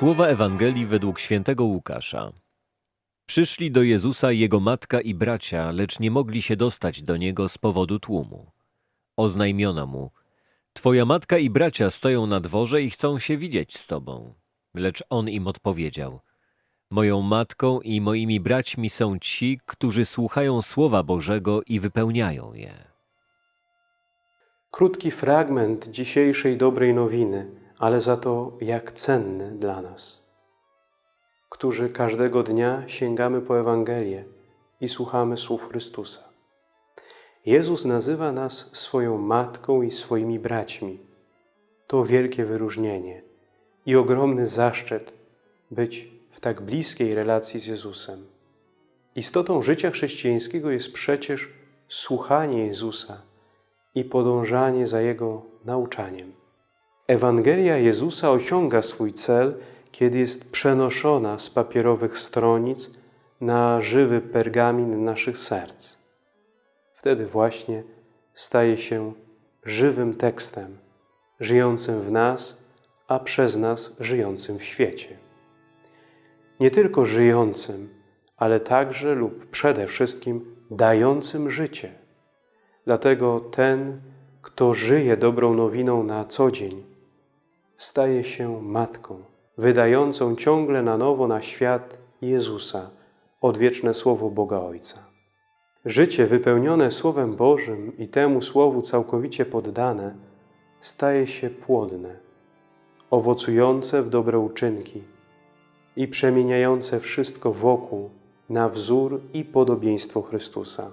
Słowa Ewangelii według świętego Łukasza. Przyszli do Jezusa jego matka i bracia, lecz nie mogli się dostać do niego z powodu tłumu. Oznajmiono mu: Twoja matka i bracia stoją na dworze i chcą się widzieć z tobą. Lecz on im odpowiedział: Moją matką i moimi braćmi są ci, którzy słuchają słowa Bożego i wypełniają je. Krótki fragment dzisiejszej dobrej nowiny, ale za to jak cenny dla nas, którzy każdego dnia sięgamy po Ewangelię i słuchamy słów Chrystusa. Jezus nazywa nas swoją matką i swoimi braćmi. To wielkie wyróżnienie i ogromny zaszczyt być w tak bliskiej relacji z Jezusem. Istotą życia chrześcijańskiego jest przecież słuchanie Jezusa i podążanie za Jego nauczaniem. Ewangelia Jezusa osiąga swój cel, kiedy jest przenoszona z papierowych stronic na żywy pergamin naszych serc. Wtedy właśnie staje się żywym tekstem, żyjącym w nas, a przez nas żyjącym w świecie. Nie tylko żyjącym, ale także lub przede wszystkim dającym życie. Dlatego ten, kto żyje dobrą nowiną na co dzień, staje się matką, wydającą ciągle na nowo na świat Jezusa, odwieczne Słowo Boga Ojca. Życie wypełnione Słowem Bożym i temu Słowu całkowicie poddane staje się płodne, owocujące w dobre uczynki i przemieniające wszystko wokół na wzór i podobieństwo Chrystusa.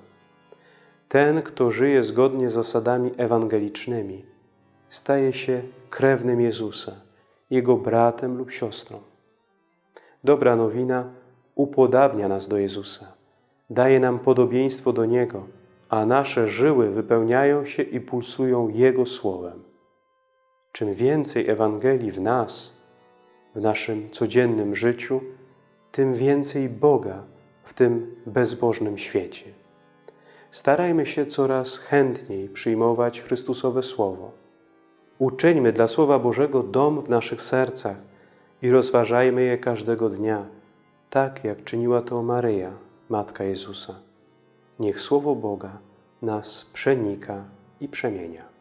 Ten, kto żyje zgodnie z zasadami ewangelicznymi, staje się krewnym Jezusa, Jego bratem lub siostrą. Dobra nowina upodabnia nas do Jezusa, daje nam podobieństwo do Niego, a nasze żyły wypełniają się i pulsują Jego Słowem. Czym więcej Ewangelii w nas, w naszym codziennym życiu, tym więcej Boga w tym bezbożnym świecie. Starajmy się coraz chętniej przyjmować Chrystusowe Słowo. Uczyńmy dla Słowa Bożego dom w naszych sercach i rozważajmy je każdego dnia, tak jak czyniła to Maryja, Matka Jezusa. Niech Słowo Boga nas przenika i przemienia.